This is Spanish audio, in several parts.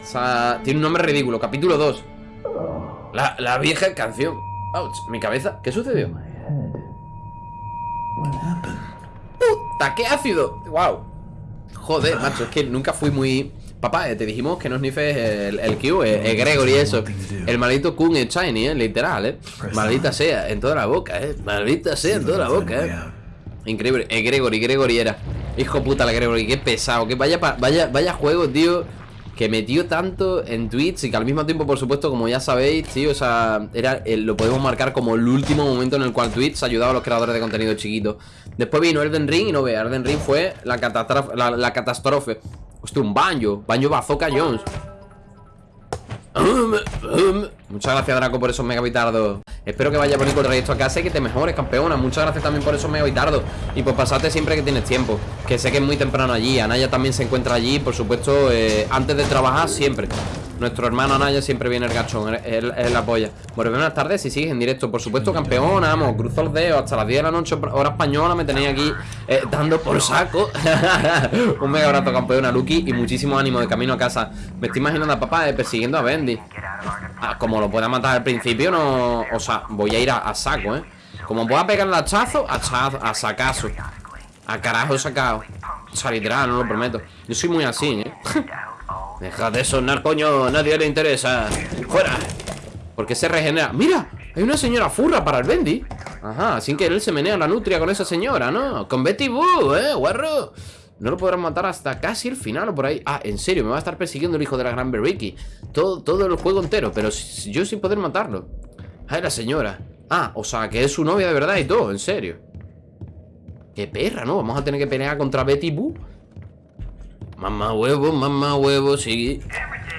O sea, tiene un nombre ridículo. Capítulo 2. La, la vieja canción. Ouch, mi cabeza. ¿Qué sucedió? ¡Puta, qué ácido! ¡Wow! Joder, macho, es que nunca fui muy... Papá, eh, te dijimos que no snifes el, el Q, eh, el Gregory eso El maldito Kun es shiny, eh, literal, eh Maldita sea, en toda la boca, eh Maldita sea, en toda la boca, eh Increíble, el Gregory, Gregory era Hijo puta la Gregory, qué pesado Que vaya, vaya, vaya juego, tío que metió tanto en tweets y que al mismo tiempo, por supuesto, como ya sabéis, tío, o sea, era, lo podemos marcar como el último momento en el cual Twitch ha ayudado a los creadores de contenido chiquito. Después vino Elden Ring y no ve, Elden Ring fue la catástrofe, la, catástrofe. Hostia, un baño, baño Bazooka Jones. Muchas gracias, Draco, por esos megabitardos. Espero que vaya bonito el trayecto a casa y que te mejores, campeona. Muchas gracias también por esos megabitardos. Y por pasarte siempre que tienes tiempo. Que sé que es muy temprano allí. Anaya también se encuentra allí, por supuesto, eh, antes de trabajar siempre. Nuestro hermano Anaya siempre viene el gachón, él, él, apoya. Bueno, buenas tardes, si sigues en directo, por supuesto, campeona, vamos, cruzo los dedos, hasta las 10 de la noche, hora española, me tenéis aquí eh, dando por saco. Un mega abrazo, campeona, Lucky, y muchísimo ánimo de camino a casa. Me estoy imaginando a papá eh, persiguiendo a Bendy. Ah, como lo pueda matar al principio, no. O sea, voy a ir a, saco, eh. Como pueda pegar el hachazo, hachazo, a sacazo. A carajo sacado. O no lo prometo. Yo soy muy así, eh. Deja de sonar, coño, nadie le interesa ¡Fuera! Porque se regenera ¡Mira! Hay una señora furra para el Bendy Ajá, sin que él se menea la nutria con esa señora, ¿no? Con Betty Boo, ¿eh? Guarro no lo podrán matar hasta casi el final o por ahí. Ah, en serio, me va a estar persiguiendo el hijo de la gran Beriki todo, todo el juego entero Pero yo sin poder matarlo. Ah, la señora. Ah, o sea, que es su novia de verdad y todo, en serio. Qué perra, ¿no? Vamos a tener que pelear contra Betty Boo. Mamá huevo, mamá huevo, sí.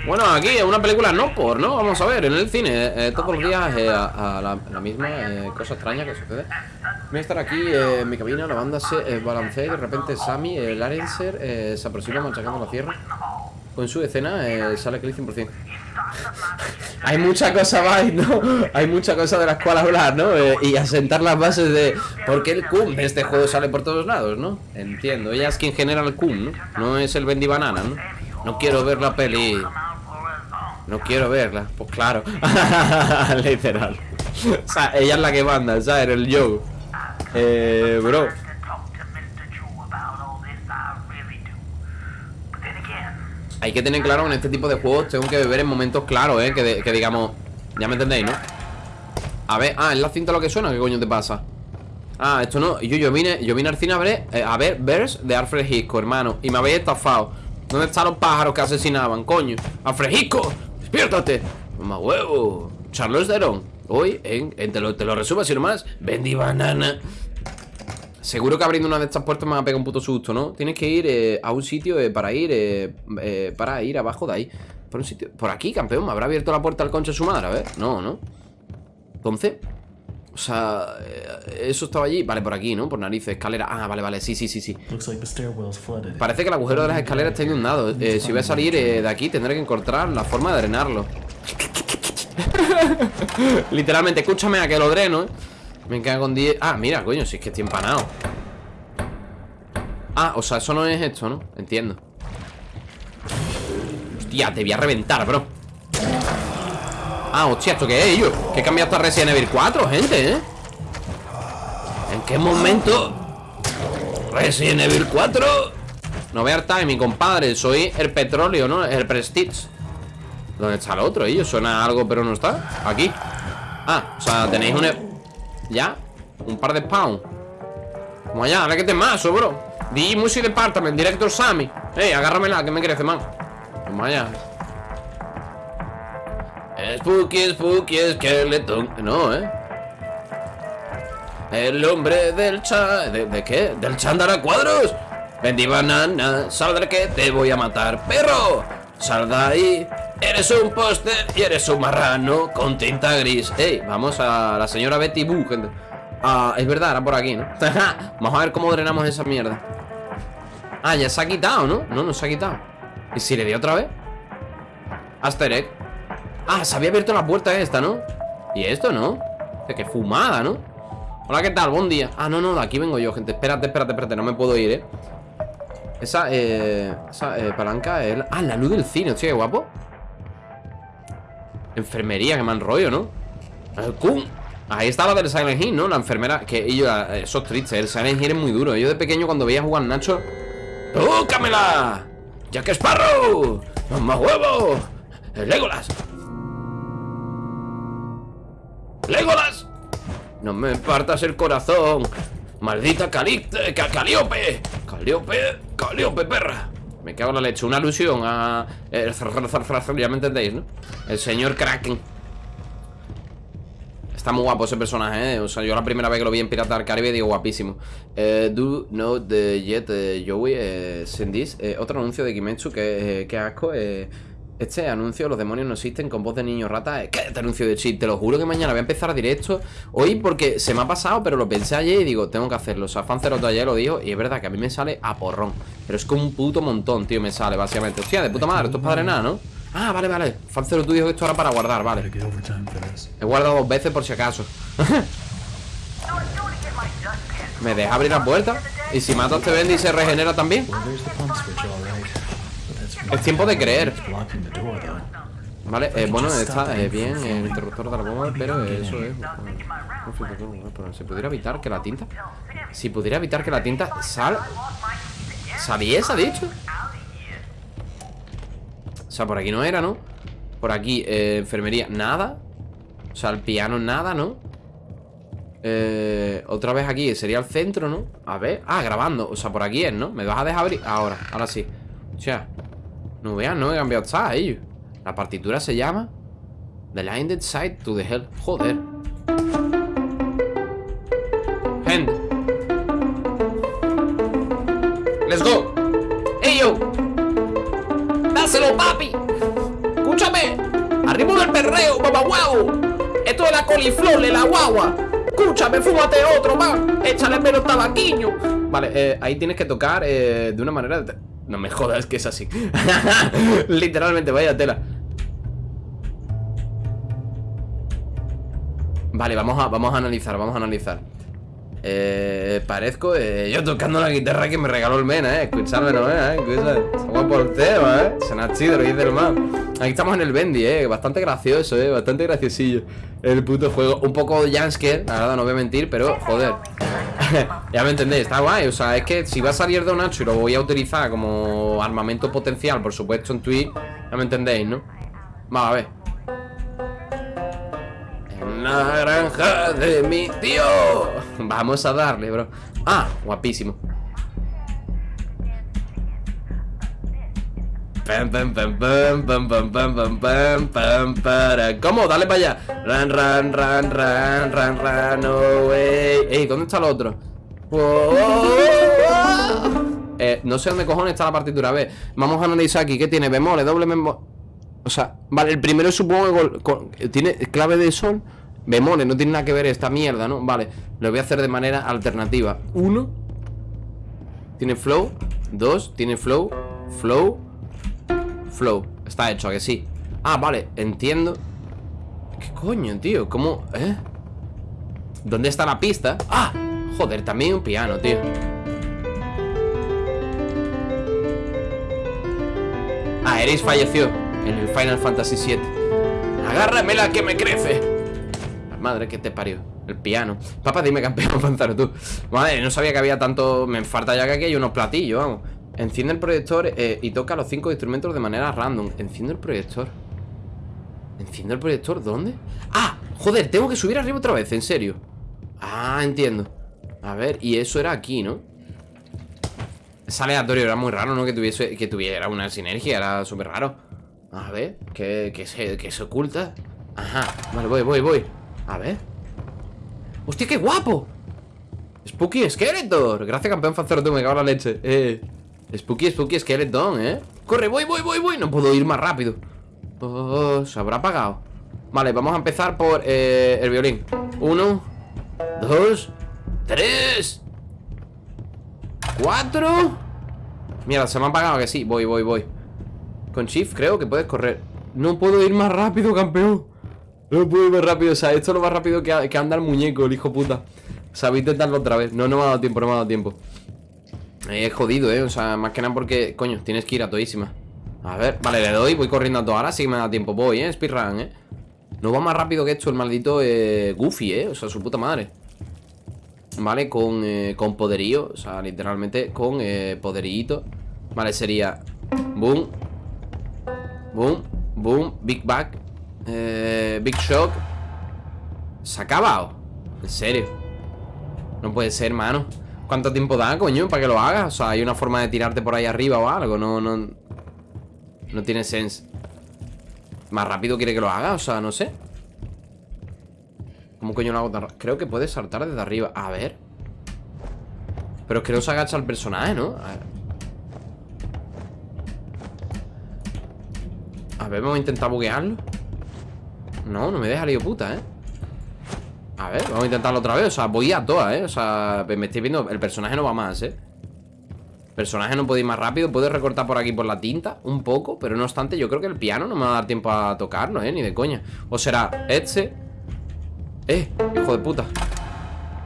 Bueno, aquí es una película no por, ¿no? Vamos a ver, en el cine, eh, todos los días eh, a, la, misma eh, cosa extraña que sucede. Voy a estar aquí en mi cabina, la banda se balancea y de repente Sammy, el Arenser, se aproxima machacando la tierra. Con su escena sale Cliff 100%. Hay mucha cosa más, ¿no? Hay mucha cosa de las cuales hablar, ¿no? Eh, y asentar las bases de por qué el cum de este juego sale por todos lados, ¿no? Entiendo, ella es quien genera el cum, ¿no? No es el Bendy Banana, ¿no? No quiero ver la peli. No quiero verla, pues claro. Literal. o sea, ella es la que manda, ¿sabes? El Joe. Eh, bro. Hay que tener claro en este tipo de juegos Tengo que beber en momentos claros, eh que, digamos, ya me entendéis, ¿no? A ver, ah, es la cinta lo que suena ¿Qué coño te pasa? Ah, esto no, yo, yo vine, yo vine al cine a ver, eh, a ver Verse de Alfred Hitchcock, hermano Y me habéis estafado ¿Dónde están los pájaros que asesinaban, coño? Alfred Hitchcock, despiértate Mamá huevo Charles Theron Hoy, en, te, lo, te lo resumo así nomás Bendy Banana Seguro que abriendo una de estas puertas me va a pegar un puto susto, ¿no? Tienes que ir eh, a un sitio eh, para ir eh, Para ir abajo de ahí Por un sitio... Por aquí, campeón ¿Me habrá abierto la puerta al concho de su madre? A ver No, ¿no? Entonces O sea... Eso estaba allí. Vale, por aquí, ¿no? Por narices Escalera. Ah, vale, vale. Sí, sí, sí, sí. Parece que el agujero de las escaleras está inundado. Si voy a salir de aquí Tendré que encontrar la forma de drenarlo. Literalmente Escúchame a que lo dreno, ¿eh? Me cago con 10 Ah, mira, coño, si es que estoy empanado. Ah, o sea, eso no es esto, ¿no? Entiendo. Hostia, te voy a reventar, bro Ah, hostia, ¿esto qué es, yo? Que he cambiado hasta Resident Evil 4, gente, ¿eh? ¿En qué momento? Resident Evil 4 No a mi compadre Soy el petróleo, ¿no? El Prestige ¿Dónde está el otro, ellos? Suena algo, pero no está Aquí Ah, o sea, tenéis un... ¿Ya? Un par de pounds Como allá, ahora que te mazo, bro Di Music Department, Director Sammy Ey, agárramela, que me crece, man Como allá Spooky, spooky, skeleton No, eh El hombre del cha... ¿De, qué? ¿Del chandara cuadros? Vendí banana, saldrá que te voy a matar ¡Perro! Sal de ahí Eres un póster y eres un marrano con tinta gris Ey, vamos a la señora Betty Boo, gente Ah, es verdad, era por aquí, ¿no? vamos a ver cómo drenamos esa mierda Ah, ya se ha quitado, ¿no? No, no se ha quitado ¿Y si le di otra vez? Aster Ah, se había abierto la puerta esta, ¿no? Y esto, ¿no? Qué fumada, ¿no? Hola, ¿qué tal? Buen día Ah, no, no, de aquí vengo yo, gente Espérate, espérate, espérate No me puedo ir, ¿eh? Esa, eh, esa eh, palanca es... Ah, la luz del cine, tío, qué guapo Enfermería, que mal rollo, ¿no? El. Ahí está la del Silent Hill, ¿no? La enfermera. Que ellos, eh, eso es triste. El Silent Hill es muy duro. Yo de pequeño, cuando veía jugar Nacho. ¡Tócamela! ¡Jack Sparrow! ¡Más huevos! ¡El Legolas! ¡Legolas! No me partas el corazón. Maldita Calipte, Caliope. Caliope, Caliope, perra. Me cago en la leche. Una alusión a. eh, ya me entendéis, ¿no? El señor Kraken. Está muy guapo ese personaje, ¿eh? O sea, yo la primera vez que lo vi en Pirata del Caribe digo guapísimo. Eh, do not the yet eh, Joey eh, send this. Eh, otro anuncio de Kimetsu que, eh, que asco. Este anuncio, los demonios no existen con voz de niño rata. Eh, ¿Qué este anuncio de cheat? Te lo juro que mañana voy a empezar directo. Hoy porque se me ha pasado, pero lo pensé ayer y digo, tengo que hacerlo. O sea, Fanceroto ayer lo dijo y es verdad que a mí me sale a porrón. Pero es como un puto montón, tío, me sale básicamente. Hostia, de puta madre, esto es padre nada, ¿no? Ah, vale, vale. Fancero, tú dijo que esto era para guardar, vale. He guardado dos veces por si acaso. ¿Me deja abrir la puerta? ¿Y si mato a este Bendy se regenera también? Es tiempo de creer. Vale, eh, bueno, está eh, bien el interruptor de la bomba, pero eso es... pero Si pudiera evitar que la tinta... Si pudiera evitar que la tinta sal... ¿Saliese, ha dicho? O sea, por aquí no era, ¿no? Por aquí, eh, enfermería, nada O sea, el piano, nada, ¿no? Eh, otra vez aquí, sería el centro, ¿no? A ver, ah, grabando, o sea, por aquí es, ¿no? ¿Me vas a dejar abrir? Ahora, ahora sí O sea, no vean, no he cambiado está, ellos. La partitura se llama The Blinded Side to the Hell. Joder. Hand Let's go. Hey yo. Dáselo papi. Escúchame. Arriba del perreo, mamá guau Esto es la coliflor de la guagua. Escúchame, fúmate otro más Échale menos tabaquiño. Vale, eh, ahí tienes que tocar eh, de una manera No me jodas que es así Literalmente, vaya tela Vale, vamos a, vamos a analizar, vamos a analizar eh, parezco eh, yo tocando la guitarra que me regaló el Mena, eh. Escuchadme, no, eh. Escucha. Está guapo el tema, eh. Suena chido, lo dice el man. Aquí estamos en el Bendy, eh. Bastante gracioso, eh. Bastante graciosillo. El puto juego. Un poco Jansker, la verdad, no voy a mentir, pero joder. ya me entendéis, está guay. O sea, es que si va a salir de un y lo voy a utilizar como armamento potencial, por supuesto, en Twitch, ya me entendéis, ¿no? Vamos a ver. En la granja de mi tío. Vamos a darle, bro. Ah, guapísimo. ¿Cómo? Dale para allá. Ran, ran, ran, ran, ran, ran, no way. Ey, ¿dónde está el otro? Wow. Eh, no sé dónde cojones está la partitura. A ver, vamos a analizar aquí. ¿Qué tiene? Bemoles, doble bemol. O sea, vale, el primero supongo que tiene clave de sol, bemoles, no tiene nada que ver esta mierda, ¿no? Vale, lo voy a hacer de manera alternativa. Uno, tiene flow. Dos, tiene flow. Flow. Flow. Está hecho, ¿a que sí? Ah, vale, entiendo. ¿Qué coño, tío? ¿Cómo? ¿Eh? ¿Dónde está la pista? Ah, joder, también un piano, tío. Ah, Eris falleció en el Final Fantasy VII. Agárrame la que me crece. La madre que te parió. El piano. Papá, dime campeón, Panzaro, tú. Madre, no sabía que había tanto. Me falta ya que aquí hay unos platillos, vamos. Enciende el proyector eh, y toca los cinco instrumentos de manera random. Enciende el proyector. ¿Enciende el proyector? ¿Dónde? ¡Ah! Joder, tengo que subir arriba otra vez, en serio. Ah, entiendo. A ver, y eso era aquí, ¿no? Es aleatorio, era muy raro, ¿no? Que tuviese, que tuviera una sinergia, era súper raro. A ver, ¿qué, qué se, qué se oculta? Ajá, vale, voy, voy, voy. A ver. ¡Hostia, qué guapo! Spooky Skeletor. Gracias, campeón Fancero, tú me cago en la leche. Eh. Spooky, Spooky Skeleton, ¿eh? Corre, voy, voy, voy, voy. No puedo ir más rápido. Oh, se habrá apagado. Vale, vamos a empezar por eh, el violín. Uno, dos, tres, cuatro. Mierda, se me ha apagado que sí. Voy, voy, voy. Con Shift creo que puedes correr. No puedo ir más rápido, campeón. No puedo ir más rápido. O sea, esto es lo más rápido que, que anda el muñeco, el hijo puta. O sea, voy a intentarlo otra vez. No, no me ha dado tiempo, no me ha dado tiempo. Eh, Es jodido, eh. O sea, más que nada porque, coño, tienes que ir a todísima. A ver, vale, le doy, voy corriendo a toda. Ahora sí que me da tiempo. Voy, eh. Speedrun, eh. No va más rápido que esto el maldito eh, Goofy, ¿eh? O sea, su puta madre ¿Vale? Con, eh, con poderío O sea, literalmente con eh, poderío Vale, sería Boom Boom Boom Big Bang eh, Big Shock Se ha acabado En serio No puede ser, mano ¿Cuánto tiempo da, coño? Para que lo hagas O sea, hay una forma de tirarte por ahí arriba o algo No, no No tiene sense Más rápido quiere que lo haga O sea, no sé ¿Cómo coño lo hago tan Creo que puede saltar desde arriba A ver Pero es que no se agacha el personaje, ¿no? A ver. A ver, vamos a intentar buguearlo No, no me deja lío puta, ¿eh? A ver, vamos a intentarlo otra vez O sea, voy a todas, ¿eh? O sea, me estoy viendo El personaje no va más, ¿eh? El personaje no puede ir más rápido Puede recortar por aquí por la tinta Un poco Pero no obstante, yo creo que el piano no me va a dar tiempo a tocarlo, ¿eh? Ni de coña O será este Eh, hijo de puta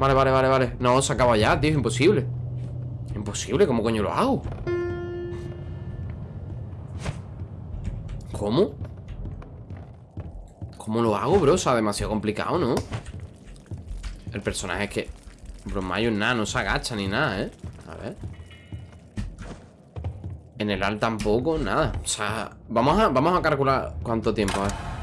Vale, vale, vale, vale No, se acaba ya, tío, imposible Imposible, ¿cómo coño lo hago? ¿Cómo? ¿Cómo lo hago, bro? O sea, demasiado complicado, ¿no? El personaje es que... Bro, Mayo nada, no se agacha ni nada, ¿eh? A ver. En el al tampoco, nada. O sea, vamos a, vamos a calcular cuánto tiempo, a ver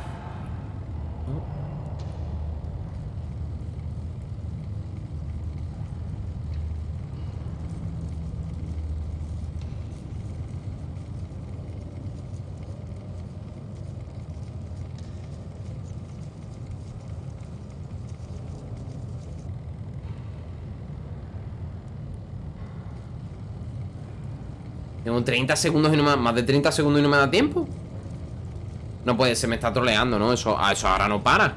Tengo 30 segundos y no me da, Más de 30 segundos y no me da tiempo. No puede, se me está troleando, ¿no? Eso, ah, eso ahora no para.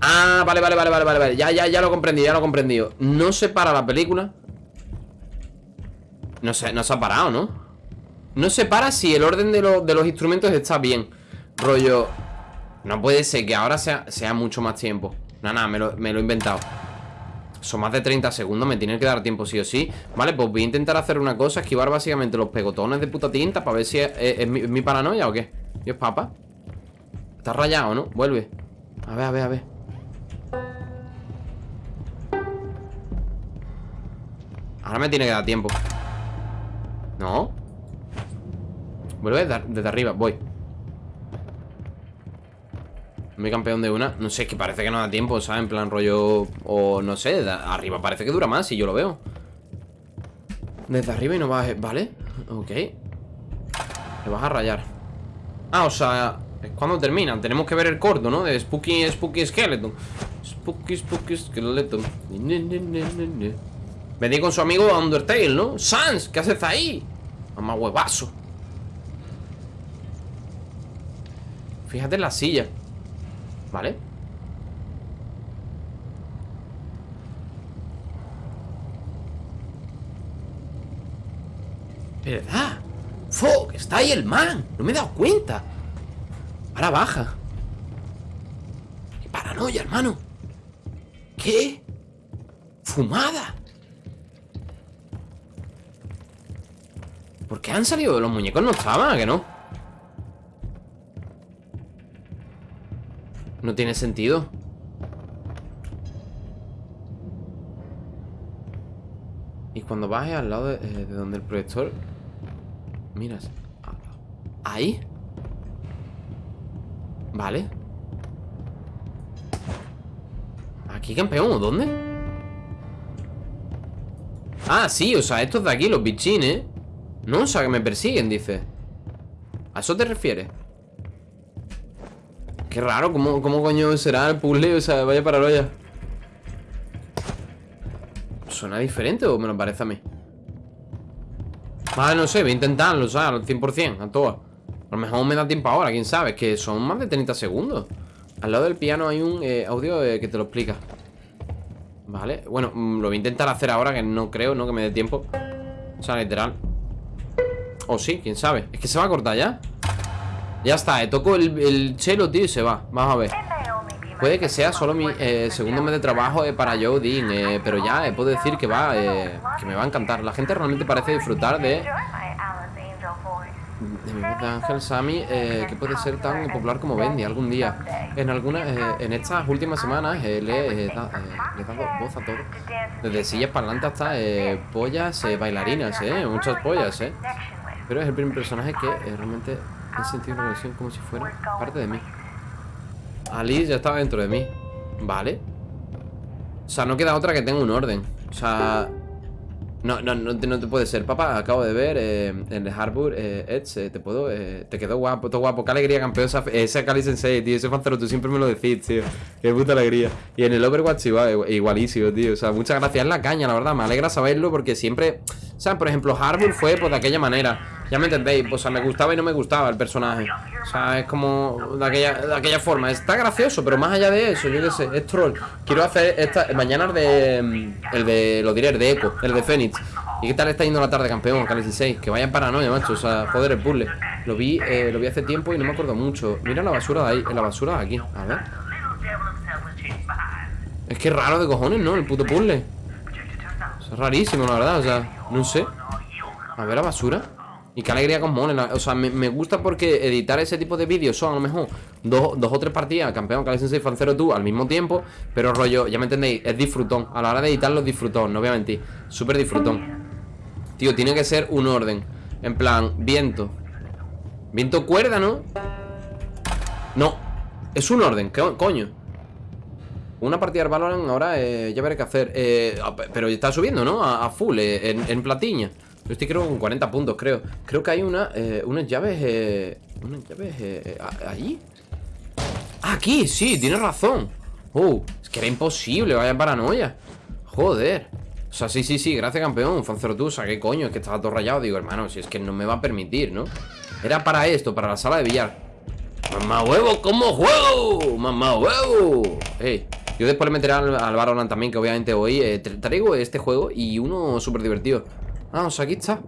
Ah, vale, vale, vale, vale, vale Ya, ya, ya lo comprendí, ya lo he comprendido. No se para la película. No se, no se ha parado, ¿no? No se para si el orden de, de los instrumentos está bien. Rollo No puede ser que ahora sea, sea mucho más tiempo. Nada, nada, me lo, me lo he inventado son más de 30 segundos, me tiene que dar tiempo sí o sí. Vale, pues voy a intentar hacer una cosa Esquivar básicamente los pegotones de puta tinta Para ver si es, mi, paranoia o qué. Dios, papá Está rayado, ¿no? Vuelve. A ver, a ver, a ver. Ahora me tiene que dar tiempo. ¿No? Vuelve desde arriba, voy mi campeón de una No sé, es que parece que no da tiempo, ¿sabes? En plan rollo... O no sé, arriba parece que dura más Si yo lo veo Desde arriba y no vas... ¿Vale? Ok Te vas a rayar Ah, o sea... Es cuando terminan Tenemos que ver el corto, ¿no? De Spooky, Spooky Skeleton Spooky, Spooky Skeleton Vení con su amigo Undertale, ¿no? Sans, ¿qué haces ahí? Mamá huevazo Fíjate en la silla ¿Vale? ¿Verdad? ¡Fuck! Está ahí el man No me he dado cuenta Ahora baja ¡Qué paranoia, hermano! ¿Qué? ¡Fumada! ¿Por qué han salido? Los muñecos no estaban, ¿que no? No tiene sentido. Y cuando baje al lado de, eh, donde el proyector Miras Ahí. Vale. Aquí campeón, ¿dónde? Ah, sí, o sea, estos de aquí, los bichines No, o sea, que me persiguen, dice. ¿A eso te refieres? Qué raro, ¿cómo, cómo coño será el puzzle? O sea, vaya paranoia ¿Suena diferente o me lo parece a mí? Vale, no sé, voy a intentarlo, o sea, al 100%, a todo A lo mejor me da tiempo ahora, quién sabe Es que son más de 30 segundos. Al lado del piano hay un eh, audio eh, que te lo explica. Vale, bueno, mm, lo voy a intentar hacer ahora Que no creo, ¿no? Que me dé tiempo. O sea, literal. O sí, quién sabe. Es que se va a cortar ya ya está, eh, toco el, el chelo, tío, y se va Vamos a ver Puede que sea solo mi eh, segundo mes de trabajo eh, para Joe Dean eh, Pero ya eh, puedo decir que va eh, Que me va a encantar La gente realmente parece disfrutar de de mi voz de Ángel Sami, eh, que puede ser tan popular como Bendy algún día. En algunas, en estas últimas semanas le, he da- dado voz a todo. Desde sillas parlantes hasta pollas, bailarinas, muchas pollas. Pero es el primer personaje que realmente he sentido una conexión como si fuera parte de mí. Alice ya estaba dentro de mí. Vale. O sea, no queda otra que tenga un orden. O sea, no, no, no, te, no te puede ser. Papá, acabo de ver eh, en el Harbour eh, Edge, te puedo. eh, te quedó guapo, todo guapo. Qué alegría, campeón. Esa Kali Sensei, tío. Ese fancero, tú siempre me lo decís, tío. Qué puta alegría. Y en el Overwatch igual- igualísimo, tío. O sea, muchas gracias. Es la caña, la verdad. Me alegra saberlo porque siempre. Sea, por ejemplo, Harbour fue pues de aquella manera. Ya me entendéis. O sea, me gustaba y no me gustaba el personaje. O sea, es como de aquella, de aquella forma. Está gracioso, pero más allá de eso, yo qué sé, es troll. Quiero hacer esta. Mañana el de. El de. Lo diré, el de Echo, el de Phoenix. ¿Y qué tal está yendo la tarde, campeón? Cali 6 Que vaya paranoia, macho. O sea, joder, el puzzle. Lo vi, eh, lo vi hace tiempo y no me acuerdo mucho. Mira la basura de ahí, la basura de aquí. A ver. Es que raro de cojones, ¿no? El puto puzzle. Es rarísimo, la verdad. O sea, no sé. A ver la basura. Y qué alegría con mole. la- O sea, me, me gusta porque editar ese tipo de vídeos son a lo mejor dos, dos o tres partidas, campeón, Cali Sensei, Fancero tú, al mismo tiempo. Pero rollo, ya me entendéis, es disfrutón. A la hora de editarlo disfrutón, no voy a mentir. Súper disfrutón. Tío, tiene que ser un orden. En plan, viento. Viento cuerda, ¿no? No. Es un orden, ¿qué co- coño? Una partida de Valorant ahora eh, ya veré qué hacer. Eh, a- pero está subiendo, ¿no? A, full, eh, en, en. Yo estoy creo con 40 puntos, creo. Creo que hay una, unas llaves. Unas llaves allí. Ah, aquí, sí, tienes razón. Oh, es que era imposible, vaya paranoia. Joder. O sea, sí, sí, sí, gracias campeón. Sea, qué coño, es que estaba todo rayado. Digo, hermano, si es que no me va a permitir, ¿no? Era para esto, para la sala de billar. ¡Mamá huevo, cómo juego! ¡Mamá huevo! Ey, yo después le meteré al, al Valorant también, que obviamente hoy eh, tra- traigo este juego y uno súper divertido. Ah, o sea, aquí está.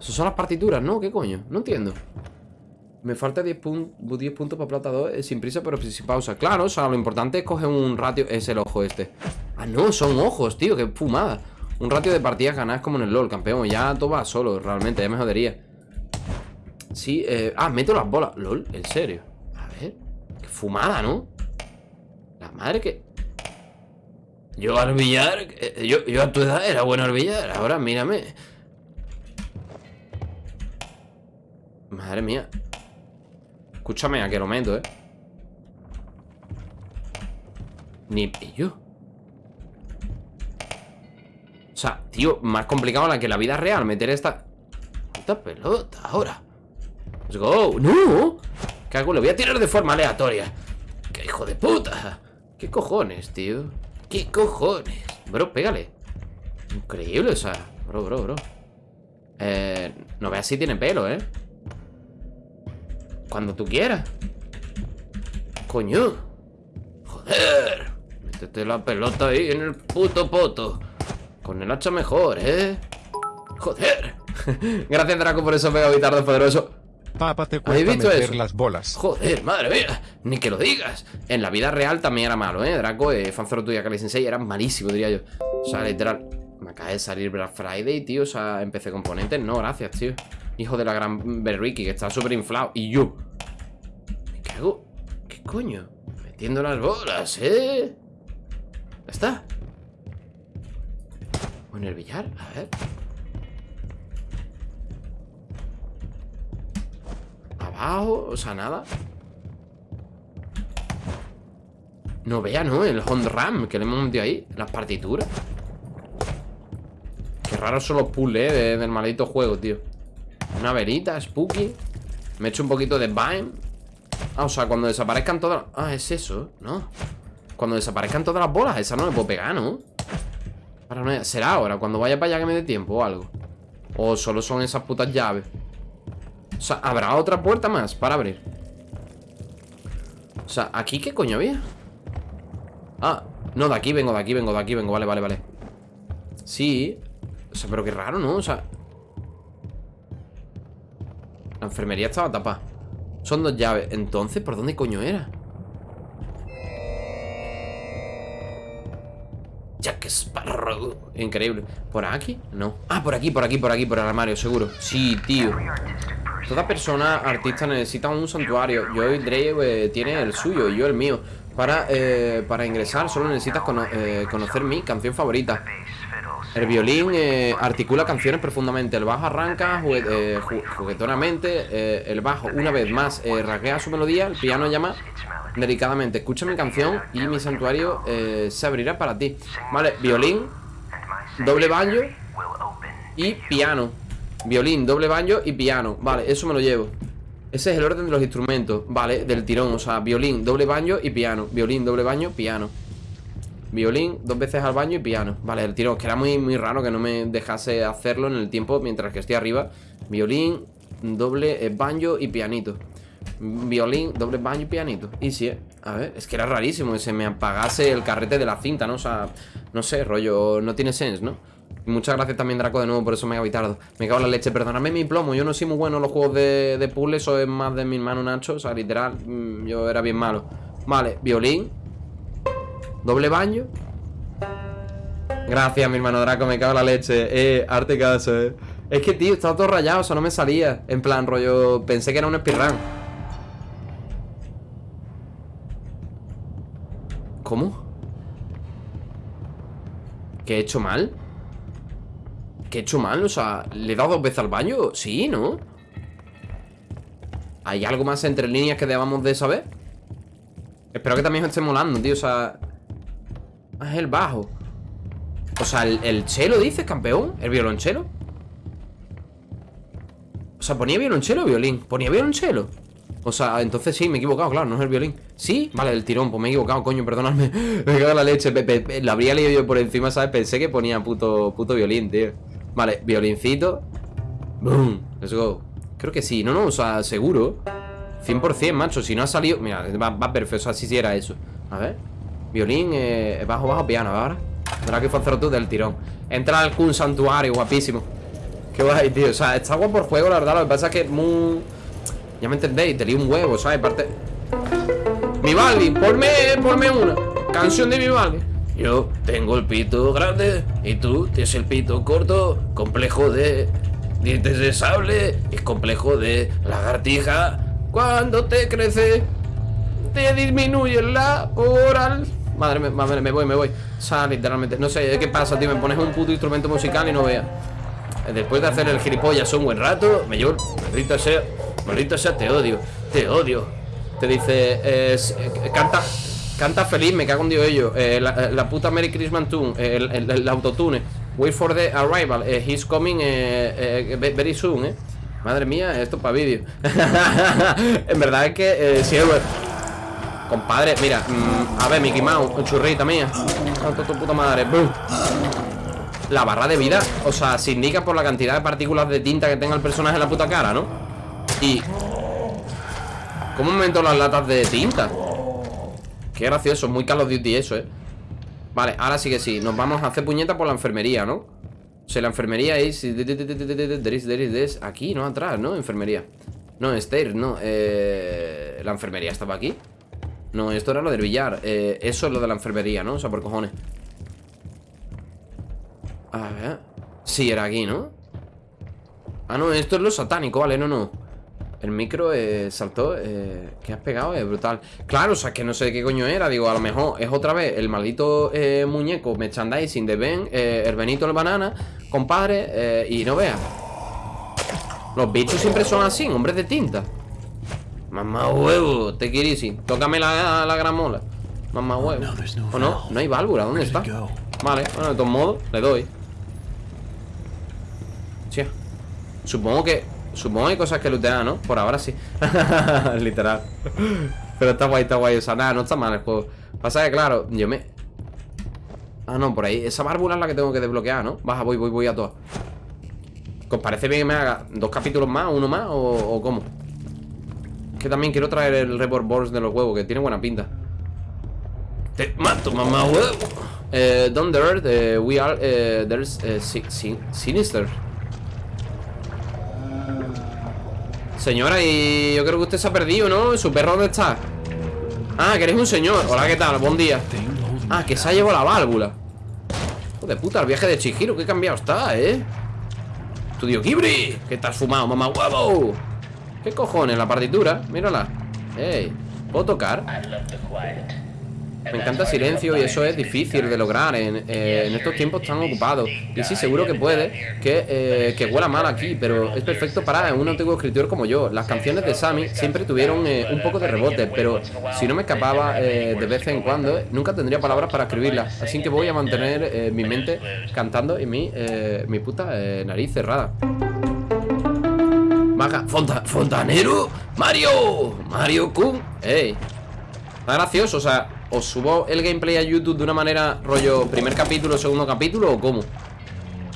Esas son las partituras, ¿no? ¿Qué coño? No entiendo. Me falta 10, pun- 10 puntos para plata 2 eh, sin prisa pero sin pausa. Claro, o sea, lo importante es coger un ratio. Es el ojo este. Ah, no, son ojos, tío, qué fumada. Un ratio de partidas ganadas como en el LOL, campeón. Ya todo va solo, realmente, ya me jodería. Sí, eh. Ah, meto las bolas. LOL, en serio. A ver. Qué fumada, ¿no? Madre que. Yo al billar. eh, Yo, yo a tu edad era bueno al billar. Ahora mírame. Madre mía. Escúchame, a que lo meto, eh. Ni pillo. O sea, tío, más complicado la que la vida real meter esta. Puta pelota, ahora. Let's go. ¡No! ¿Qué hago? Lo voy a tirar de forma aleatoria. ¡Qué hijo de puta! ¿Qué cojones, tío? ¿Qué cojones? Bro, pégale. Increíble, o sea. Bro, bro, bro. Eh, no veas si tiene pelo, ¿eh? Cuando tú quieras. Coño. Joder. Métete la pelota ahí en el puto poto. Con el hacha mejor, ¿eh? Joder. Gracias, Draco, por eso mega bitardo poderoso. Papa te ¿Habéis cuesta visto meter eso? las bolas. Joder, madre mía, ni que lo digas. En la vida real también era malo, ¿eh? Draco, eh, Fanzoro tuya, Kali Sensei, era malísimo, diría yo. O sea, literal. Me acaba de salir Black Friday, tío. O sea, empecé componentes. No, gracias, tío. Hijo de la gran Berriki, que está súper inflado. Y yo. Me cago. ¿Qué coño? Metiendo las bolas, ¿eh? Ya está. ¿O en el billar? A ver. Abajo, o sea, nada. No vea, ¿no? El Hond Ram que le hemos metido ahí. Las partituras. Qué raros son los puzzles, ¿eh? de- del maldito juego, tío. Una verita, spooky. Me he hecho un poquito de Vine. Ah, o sea, cuando desaparezcan todas... Ah, es eso, ¿no? Cuando desaparezcan todas las bolas, esa no me puedo pegar, ¿no? ¿Será ahora? Cuando vaya para allá que me dé tiempo o algo. O solo son esas putas llaves. O sea, ¿habrá otra puerta más para abrir? O sea, ¿aquí qué coño había? Ah, no, de aquí vengo, de aquí vengo, de aquí vengo Vale, vale, vale Sí O sea, pero qué raro, ¿no? O sea La enfermería estaba tapada Son dos llaves Entonces, ¿por dónde coño era? Jack Sparrow Increíble ¿Por aquí? No Ah, por aquí, por aquí, por aquí, por el armario, seguro Sí, tío Toda persona artista necesita un santuario. Yo y Drake eh, tiene el suyo y yo el mío. Para, eh, para ingresar solo necesitas eh, conocer mi canción favorita. El violín eh, articula canciones profundamente. El bajo arranca jugue- ju- juguetonamente. el bajo, una vez más, rasguea su melodía. El piano llama delicadamente. Escucha mi canción y mi santuario se abrirá para ti. Vale, violín, doble banjo y piano. Violín, doble banjo y piano. Vale, eso me lo llevo. Ese es el orden de los instrumentos. Vale, del tirón. O sea, violín, doble banjo y piano. Violín, doble banjo, piano. Violín, dos veces al baño y piano Vale, el tiro, que era muy, muy raro que no me dejase hacerlo en el tiempo mientras que estoy arriba Violín, doble eh, banjo y pianito Violín, doble banjo y pianito Y sí, eh. a ver, es que era rarísimo Que se me apagase el carrete de la cinta, ¿no? O sea, no sé, rollo, no tiene sense, ¿no? Muchas gracias también Draco de nuevo por eso me ha tardo Me cago en la leche, perdóname mi plomo Yo no soy muy bueno en los juegos de, de puzzle Eso es más de mi hermano Nacho O sea, literal, mm, yo era bien malo Vale, violín Doble baño. Gracias, mi hermano Draco, me cago en la leche. Eh, arte caso, eh. Es que, tío, estaba todo rayado, eso no me salía. En plan, rollo, pensé que era un speedrun. ¿Cómo? ¿Qué he hecho mal? ¿Qué he hecho mal? O sea, ¿le he dado dos veces al baño? Sí, ¿no? ¿Hay algo más entre líneas que debamos de saber? Espero que también os esté molando, tío, o sea... Es el bajo O sea, el, el chelo, dices, campeón ¿El violonchelo? O sea, ¿ponía violonchelo o violín? ¿Ponía violonchelo? O sea, entonces sí, me he equivocado, claro, no es el violín Sí, vale, el tirón, pues me he equivocado, coño, perdonadme Me cago en la leche, la habría leído yo por encima, ¿sabes? Pensé que ponía puto, puto violín, tío Vale, violincito. Boom, let's go. Creo que sí, no, no, o sea, seguro. 100%, macho, si no ha salido Mira, va, perfecto, o sea, sí era eso. A ver Violín, eh, bajo, bajo, piano, ahora Tendrá que hacer tú del tirón. Entra al Kun Santuario, guapísimo. Qué guay, tío, o sea, está guapo el juego, la verdad Lo que pasa es que es muy... Ya me entendéis, te lío un huevo, ¿sabes? Parte... Mi Baldi, ponme, ponme una. Canción de mi Baldi Yo tengo el pito grande Y tú tienes el pito corto Complejo de dientes de sable Y complejo de lagartija. Cuando te crece Te disminuye la oral. Madre mía, madre, me voy, me voy. O sea, literalmente, no sé, ¿qué pasa, tío? Me pones un puto instrumento musical y no veas Después de hacer el gilipollas un buen rato Me llevo, maldito sea Maldito sea, te odio, te odio. Te dice, eh, eh, canta Canta feliz, me cago en Dios ello eh, la, la puta Merry Christmas tune eh, el, autotune Wait for the arrival eh, He's coming eh, eh, ve- very soon, eh Madre mía, esto es para vídeo En verdad es que eh, si es Compadre, mira, mm, a ver, Mickey Mouse, churrita mía Tanto tu puta madre. La barra de vida, o sea, se indica por la cantidad de partículas de tinta que tenga el personaje en la puta cara, ¿no? Y... ¿Cómo aumento las latas de tinta? Qué gracioso, muy Call of Duty eso, ¿eh? Vale, ahora sí que sí Nos vamos a hacer puñeta por la enfermería, ¿no? O sea, la enfermería es... Aquí, no atrás, ¿no? Enfermería No, stairs, no eh... La enfermería estaba aquí No, esto era lo del billar eh, Eso es lo de la enfermería, ¿no? O sea, por cojones A ver Sí, era aquí, ¿no? Ah, no, esto es lo satánico, vale, no, no El micro eh, saltó eh, ¿Qué has pegado? Es brutal. Claro, o sea, que no sé qué coño era Digo, a lo mejor es otra vez el maldito eh, muñeco Merchandising de Ben eh, El Benito el Banana Compadre Y no veas. Los bichos siempre son así, hombres de tinta. Mamá huevo, te quirisi Tócame la, la gran mola Mamá huevo. there's no ¿O no? No hay válvula, ¿dónde está? Vale, bueno, de todos modos, le doy. Sí Supongo que Supongo que hay cosas que lootear, ¿no? Por ahora sí. Literal. Pero está guay, está guay O sea, nada, no está mal el juego. Pasa que, claro, yo me... Ah, no, por ahí Esa válvula es la que tengo que desbloquear, ¿no? Baja, voy, voy, voy a todas. ¿Os parece bien que me haga dos capítulos más, uno más o, o cómo? Que también quiero traer el Report Balls de los huevos Que tiene buena pinta. Te mato, mamá huevo. Eh, Down eh, we are eh, There's eh, si- si- Sinister Señora, y yo creo que usted se ha perdido, ¿no? ¿Su perro dónde está? Ah, que un señor Hola, ¿qué tal? Buen día Ah, que se ha llevado la válvula Hijo de puta, el viaje de Chihiro Qué cambiado está, ¿eh? Estudio Kibri Que te has fumado, mamá huevo ¿Qué cojones? La partitura, mírala Ey, ¿puedo tocar? Me encanta silencio y eso es difícil de lograr en, eh, en estos tiempos tan ocupados. Y sí, seguro que puede que, eh, que huela mal aquí Pero es perfecto para un antiguo escritor como yo. Las canciones de Sammy siempre tuvieron eh, un poco de rebote Pero si no me escapaba de vez en cuando Nunca tendría palabras para escribirlas Así que voy a mantener mi mente cantando y mi, mi puta nariz cerrada. Maga, Fonta, Fontanero, Mario, Mario Kun, ey, Está gracioso, o sea, ¿os subo el gameplay a YouTube de una manera rollo primer capítulo, segundo capítulo o cómo?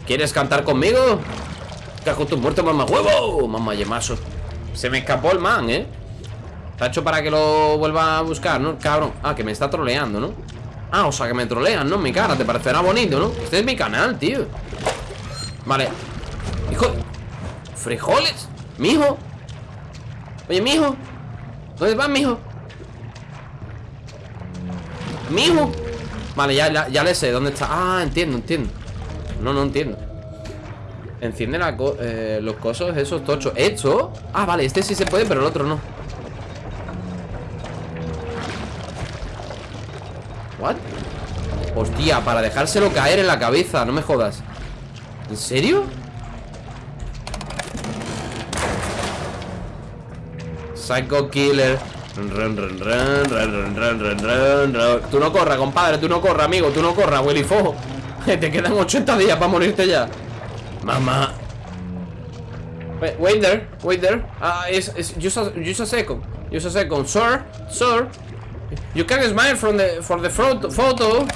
¿Quieres cantar conmigo? Cajo tu muerto, mamá huevo, mamá yemaso Se me escapó el man, ¿eh? Está hecho para que lo vuelva a buscar, ¿no? Cabrón, ah, que me está troleando, ¿no? Ah, o sea, que me trolean, ¿no? Mi cara, te parecerá bonito, ¿no? Este es mi canal, tío Vale Hijo ¿Frijoles? ¿Mijo? Oye, mijo ¿Dónde vas, mijo? ¿Mijo? Vale, ya, ya, le sé dónde está Ah, entiendo, entiendo No, no entiendo Enciende eh, los cosos esos tochos ¿Esto? Ah, vale, este sí se puede, pero el otro no ¿What? Hostia, para dejárselo caer en la cabeza No me jodas ¿En serio? Psycho Killer Ran, ran, ran, ran, ran, ran, ran, ran, Tú no corras, compadre, tú no corras, amigo, tú no corras, Willy Fo. Te quedan 80 días para morirte ya. Mamá. Wait, there, wait there. Ah, uh, it's, it's just, a, just a second. Just a second. Sir, sir. You can smile from the, for the photo.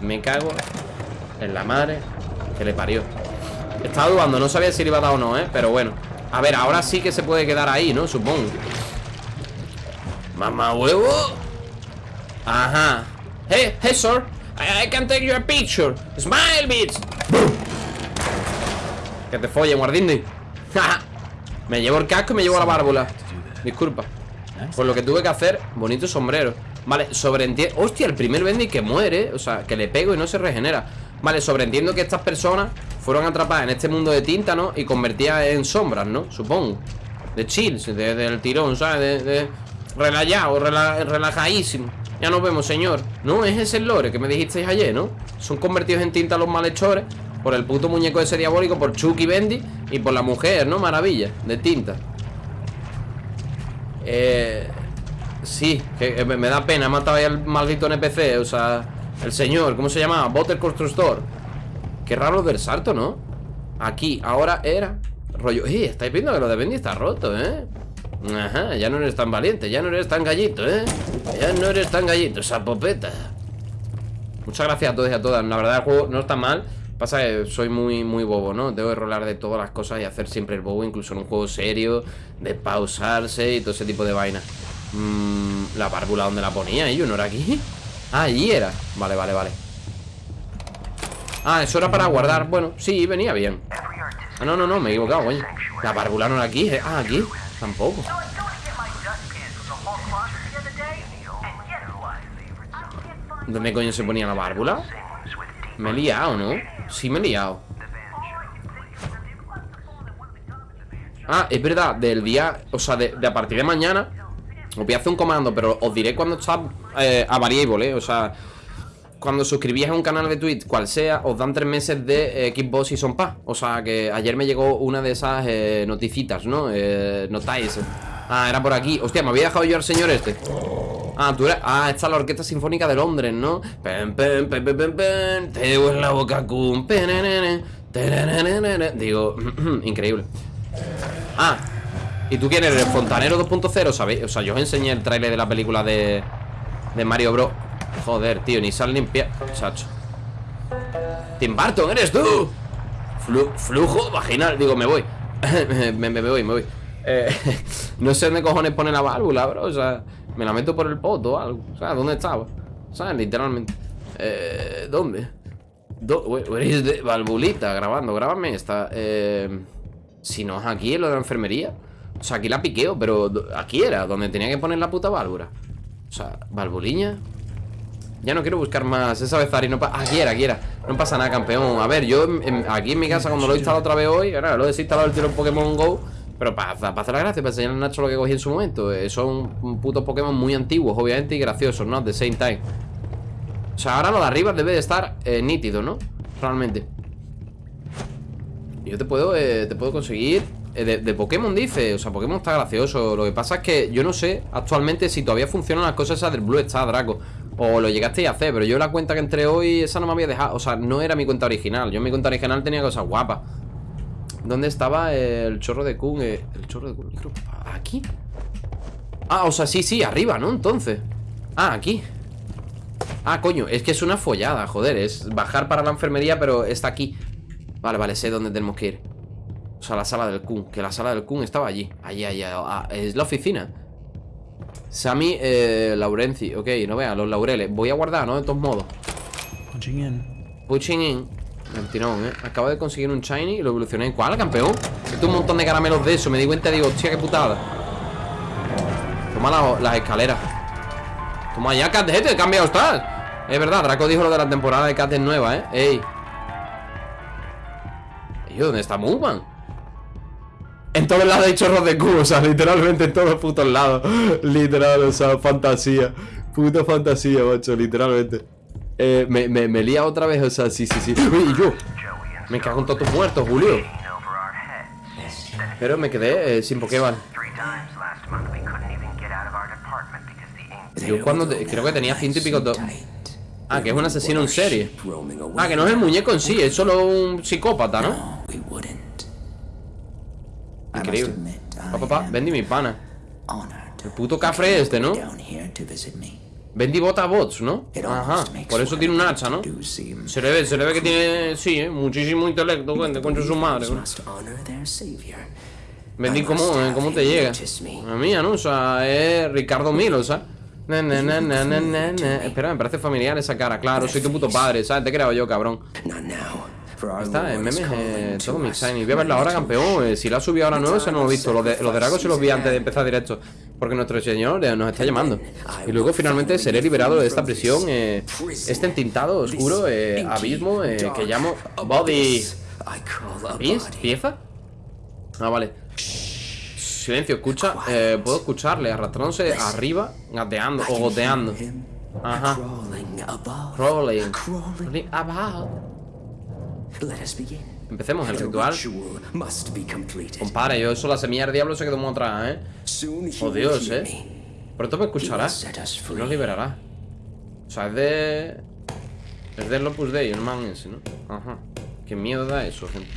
Me cago en la madre que le parió. Estaba dudando, no sabía si le iba a dar o no, ¿eh? Pero bueno. A ver, ahora sí que se puede quedar ahí, ¿no? Supongo. Mamá huevo. Ajá. Hey, hey, sir. I, can take you a picture. Smile, bitch. Que te folle, guardindi Me llevo el casco y me llevo la bárbula Disculpa. Pues lo que tuve que hacer, bonito sombrero. Vale, sobreentiendo. Hostia, el primer Bendy que muere O sea, que le pego y no se regenera Vale, sobreentiendo que estas personas fueron atrapadas en este mundo de tinta, ¿no? Y convertidas en sombras, ¿no? Supongo De chill, de, del tirón, ¿sabes? De, de relajado, rela, relajadísimo Ya nos vemos, señor No, es ese lore que me dijisteis ayer, ¿no? Son convertidos en tinta los malhechores Por el puto muñeco ese diabólico Por Chucky Bendy Y por la mujer, ¿no? Maravilla, de tinta Eh... Sí, que me da pena Mataba ahí al maldito NPC, o sea El señor, ¿cómo se llamaba? Botter Constructor Qué raro del salto, ¿no? Aquí, ahora era Rollo, eh, estáis viendo que lo de Bendy está roto, ¿eh? Ajá, ya no eres tan valiente Ya no eres tan gallito, ¿eh? Ya no eres tan gallito, esa popeta Muchas gracias a todos y a todas La verdad el juego no está mal Pasa que soy muy, muy bobo, ¿no? Tengo que rolar de todas las cosas y hacer siempre el bobo Incluso en un juego serio De pausarse y todo ese tipo de vaina mmm, La bárbula, ¿dónde la ponía? ¿Y no era aquí? Ah, allí era. Vale, vale, vale. Ah, eso era para guardar. Bueno, sí, venía bien. Ah, no, no, no, me he equivocado, coño. La bárbula no era aquí eh. Ah, aquí. Tampoco. ¿Dónde coño se ponía la bárbula? Me he liado, ¿no? Sí me he liado. Ah, es verdad, del día O sea, de, de a partir de mañana Os voy a hacer un comando, pero os diré cuando está eh, A variable, ¿eh? O sea cuando suscribís a un canal de Twitch, cual sea, os dan tres meses de eh, Xbox y Son Pass. O sea que ayer me llegó una de esas eh, noticitas, ¿no? Eh, notáis. Ah, era por aquí. Hostia, me había dejado yo al señor este. Ah, tú eres. Ah, esta es la Orquesta Sinfónica de Londres, ¿no? Pen, pen, pen, pen, pen, pen. Te en la boca, cum. Digo, increíble. Ah, ¿y tú quién eres? ¿Fontanero 2.0? ¿Sabéis? O sea, yo os enseñé el tráiler de la película de, de Mario Bros. Joder, tío, ni sal limpia Chacho. Tim Burton, ¿eres tú? flujo vaginal. Digo, me voy. Me, voy, me voy. Eh, No sé dónde cojones pone la válvula, bro. O sea, me la meto por el poto o algo. O sea, ¿dónde estaba? O sea, literalmente. Eh, ¿Dónde? Do valvulita grabando, grábame esta eh, Si no es aquí, lo de la enfermería. O sea, aquí la piqueo, pero aquí era Donde tenía que poner la puta válvula O sea, valvuliña Ya no quiero buscar más Esa vez Zari no pasa Aquí era, aquí era No pasa nada, campeón. A ver, yo aquí en mi casa Cuando lo he instalado otra vez hoy Ahora lo he desinstalado el tiro en Pokémon GO Pero para, hacer la gracia Para enseñarle a Nacho lo que cogí en su momento. Eh, Son putos Pokémon muy antiguos Obviamente y graciosos, ¿no? At the same time. O sea, ahora lo de arriba debe de estar eh, nítido, ¿no? Realmente. Yo te puedo, eh, te puedo conseguir de, de Pokémon dice, o sea, Pokémon está gracioso. Lo que pasa es que yo no sé actualmente si todavía funcionan las cosas esas del Blue Star, Draco. O lo llegasteis a hacer, pero yo la cuenta que entré hoy Esa no me había dejado, o sea, no era mi cuenta original. Yo en mi cuenta original tenía cosas guapas. ¿Dónde estaba el chorro de Kun? Eh, El chorro de Kun, ¿aquí? Ah, o sea, sí, sí, arriba, ¿no? Entonces. Ah, aquí. Ah, coño, es que es una follada, joder. Es bajar para la enfermería, pero está aquí. Vale, vale, sé dónde tenemos que ir O sea, la sala del Kun Que la sala del Kun estaba allí Allí, ah, es la oficina Sammy eh, Laurenzi Ok, no veas, los laureles Voy a guardar, ¿no? De todos modos Punching in. Pushing in Mentirón, ¿eh? Acabo de conseguir un shiny y lo evolucioné ¿Cuál, campeón? Esto un montón de caramelos de eso Me di cuenta y digo, hostia, qué putada Toma la- las escaleras Toma ya, Cat, he cambiado estás Es verdad, Draco dijo lo de la temporada de Cat es nueva, ¿eh? Ey ¿Y dónde está Moonman? En todos lados hay chorros de cubo, o sea, literalmente en todos putos lados. Literal, o sea, fantasía. Puta fantasía, macho, literalmente. Eh, me, me, me lía otra vez, o sea, sí, sí, sí. Uy, yo Me cago en todos tus muertos, Julio. Pero me quedé eh, sin Pokéball Yo cuando creo que tenía ciento y pico Ah, que es un asesino en serie. Ah, que no es el muñeco en sí, es solo un psicópata, ¿no? Increíble Pa, pa, pa, Bendy mi pana El puto cafre este, ¿no? Bendy bota bots, ¿no? Ajá, por eso tiene un hacha, ¿no? Se le ve, se le ve que tiene, sí, ¿eh? muchísimo intelecto, cuente, contra su madre ¿no? Bendy, ¿cómo, eh? ¿cómo te llega? La mía, ¿no? O sea, es Ricardo Milo, na. Espera, me parece familiar esa cara, claro, soy tu puto padre, ¿sabes? Te he creado yo, cabrón Está, en memes, eh, todo mi shiny Voy a verla ahora, campeón. Eh, Si la ha subido ahora nuevo, se no lo he visto. Los de, los de Drago se los vi antes de empezar directo. Porque nuestro señor eh, nos está llamando. Y luego finalmente seré liberado de esta prisión eh, Este entintado, oscuro abismo que llamo Body. ¿Pies? ¿Pieza? Ah, vale. Silencio, escucha eh, Puedo escucharle arrastrándose arriba Gateando o goteando. Ajá. Crawling Crawling about Empecemos el ritual. Compara, yo eso la semilla del diablo se quedó muy atrás, ¿eh? Oh Dios, ¿eh? Pronto me escuchará. Y nos liberará. O sea, es de... Es del Opus Dei, el man ese, ¿no? Ajá. Qué miedo da eso, gente.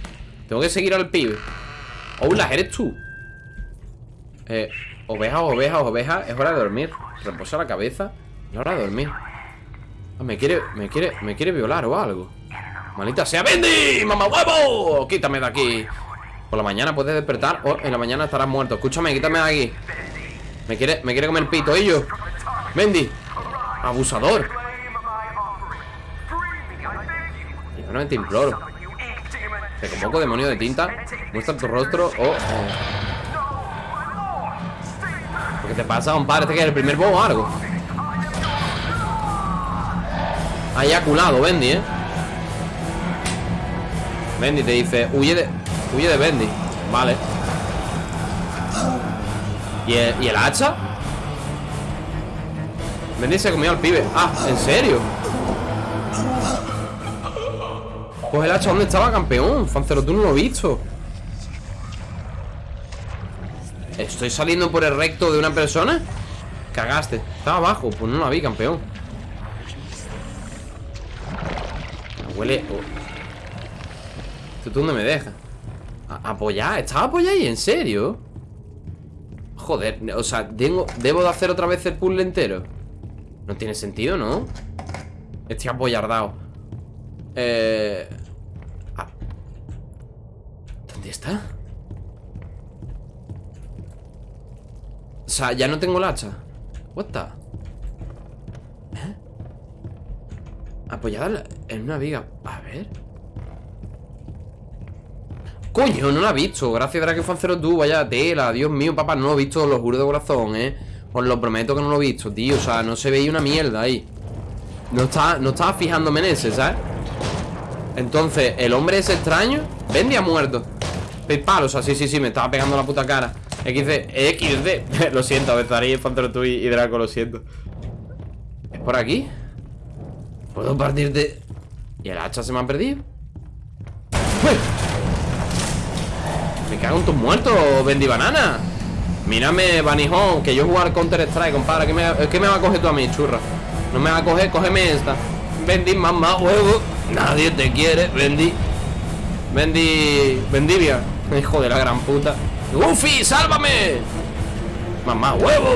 Tengo que seguir al pibe. Hola, ¿eres tú? Eh, oveja, oveja, oveja Es hora de dormir. Reposa la cabeza Es hora de dormir. Ah, me quiere, me quiere, me quiere violar o algo Malita sea Bendy, mamá huevo. Quítame de aquí. Por la mañana puedes despertar o en la mañana estarás muerto. Escúchame, quítame de aquí. Me quiere, me quiere comer pito, ellos Bendy Abusador. Bueno, te imploro. Te convoco, demonio de tinta. Muestra tu rostro o... o- ¿Qué te pasa, compadre? Este que es el primer bobo o algo. Ha eyaculado, Bendy, ¿eh? Bendy te dice, huye de. Huye de Bendy. Vale. ¿Y el, ¿Y el hacha? Bendy se comió al pibe. Ah, ¿en serio? Pues el hacha, ¿dónde estaba, campeón? Fancero, tú no lo he visto. ¿Estoy saliendo por el recto de una persona? Cagaste. Estaba abajo, pues no la vi, campeón. Huele. oh. ¿Tú dónde me dejas? ¿Apoyar? ¿Estaba apoyado ahí? ¿En serio? Joder, o sea, tengo, ¿debo de hacer otra vez el puzzle entero? No tiene sentido, ¿no? Estoy apoyardado Eh... ¿Dónde está? O sea, ya no tengo el hacha What. ¿Eh? Apoyada la- en una viga A ver Coño, no la he visto Gracias a cero tú, vaya tela Dios mío, papá, no lo he visto, lo juro de corazón, eh Os lo prometo que no lo he visto, tío O sea, no se veía una mierda ahí No estaba, no estaba fijándome en ese, ¿sabes? Entonces, el hombre es extraño Bendy ha muerto Paypal, o sea, sí, sí, sí, me estaba pegando la puta cara XD, XD Lo siento, Bezarí, Pantero tú y, Draco, lo siento ¿Es por aquí? ¿Puedo partirte? ¿Y el hacha se me ha perdido? ¡Uy! Me cago en tus muertos, Bendy Banana Mírame, Banijón, que yo jugar Counter Strike, compadre ¿Qué me, ¿Qué me va a coger tú a mí, churra? No me va a coger, cógeme esta Bendy, mamá, huevo Nadie te quiere, Bendy Bendy... Bendivia Hijo de la gran puta ¡Goofy, sálvame! ¡Mamá, huevo!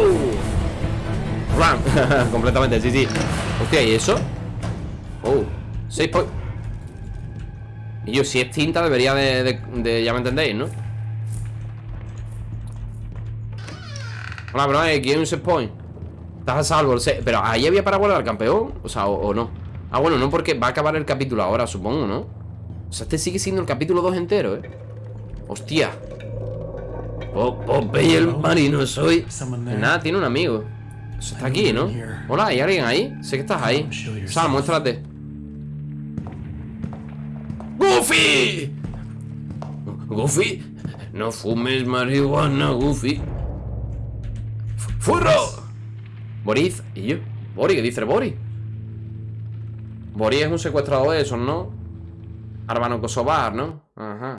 Run Completamente, sí, sí Hostia, ¿y eso? Oh, 6 point Y yo, si es tinta debería de, de, de Ya me entendéis, ¿no? Hola, bro, aquí hay un set point Estás a salvo, pero ahí había para guardar campeón O sea, o, o no Ah, bueno, no porque va a acabar el capítulo ahora, supongo, ¿no? O sea, este sigue siendo el capítulo 2 entero, ¿eh? Hostia Popeye el marino soy Nada, tiene un amigo Eso está aquí, ¿no? Hola, ¿hay alguien ahí? Sé que estás ahí Sal, muéstrate ¡Goofy! ¡Goofy! No fumes marihuana, Goofy ¡Furro! Boris, ¿y yo? ¿qué dice el Boris? Boris es un secuestrador de esos, ¿no? Arbano Kosovar, ¿no? Ajá